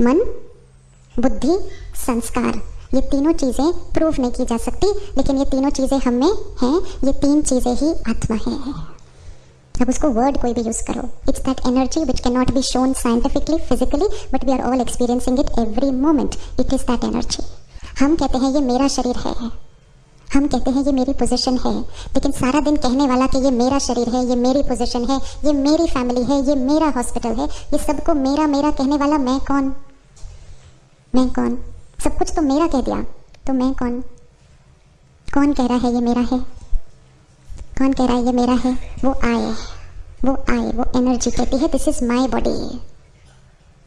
मन, बुद्धि, संस्कार, ये तीनों चीज़ें प्रूव नहीं की जा सकती, लेकिन ये तीनों चीज़ें हम में हैं, ये तीन चीज़ें ही आत्मा है। अब उसको वर्ड कोई भी यूज़ करो। It's that energy which can not be shown scientifically physically but we are all experiencing it every moment it is that energy हम कहते हैं, ये मेरा शरीर है। हम कहते हैं, ये मेरी पोजीशन है। लेकिन सारा दिन कहने वाला कि ये मेरा शरीर है, ये मेरी पोजीशन है, ये मेरी फैमिली है, ये मेरा हॉस्पिटल है, ये सबको मेरा मेरा कहने वाला मैं कौन? मैं कौन? सब कुछ तो मेरा कह दिया। तो मैं कौन? कौन कह रहा है ये मेरा है? कौन कह रहा है ये मेरा है? वो आए। वो आए। वो एनर्जी कहती है this is my body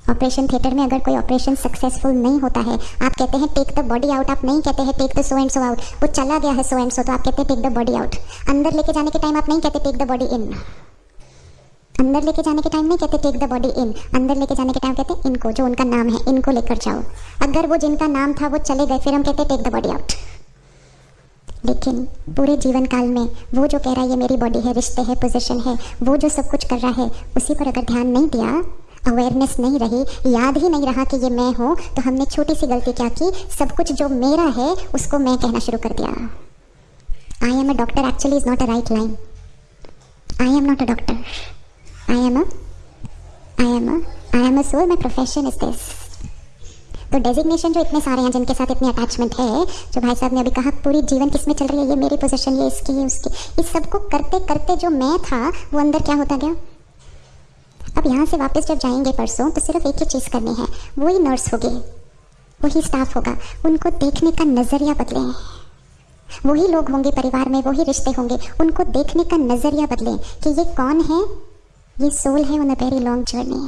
operation theatre में अगर कोई ऑपरेशन सक्सेसफुल नहीं होता है, आप कहते हैं टेक द बॉडी आउट आप नहीं कहते हैं take the so and so out वो चला गया है सो एंड सो तो आप कहते हैं टेक द बॉडी आउट अंदर लेके जाने के टाइम आप नहीं कहते टेक द बॉडी इन अंदर लेके जाने के टाइम नहीं कहते टेक द बॉडी इन अंदर लेके जाने के टाइम कहते, इनको, जो उनका नाम है, इनको लेकर जाओ. अगर वो जिनका नाम था, वो चले गए, फिर हम कहते टेक द बॉडी आउट लेकिन पूरे जीवन काल में वो जो कह रहा है, ये मेरी बॉडी है, रिश्ते है पोजीशन है, वो जो सब कुछ कर रहा है, उसी पर अगर ध्यान नहीं दिया अवेयरनेस नहीं रही, याद ही नहीं रहा कि ये मैं हूँ तो हमने छोटी सी गलती क्या की? सब कुछ जो मेरा है, उसको मैं कहना शुरू कर दिया। I am a doctor actually is not a right line I am not a doctor I am a I am a I am a soul my profession is this तो डेजिग्नेशन जो इतने सारे हैं, जिनके साथ इतनी अटैचमेंट है, जो भाई साहब ने अभी कहा, पूरी जीवन किसमें चल रही है, ये मेरी पोजीशन ये इसकी, ये उसकी, इस सबको करते करते जो मैं था, वो अंदर क्या होता गया? अब यहाँ से वापस जब जाएँगे परसों तो सिर्फ़ एक ही चीज़ करनी है, वही नर्स होगी, वही स्टाफ होगा, उनको देखने का नज़रिया बदले। वही लोग होंगे परिवार में, वही रिश्ते होंगे, उनको देखने का नज़रिया बदलें कि ये कौन है ये सोल है on a very long journey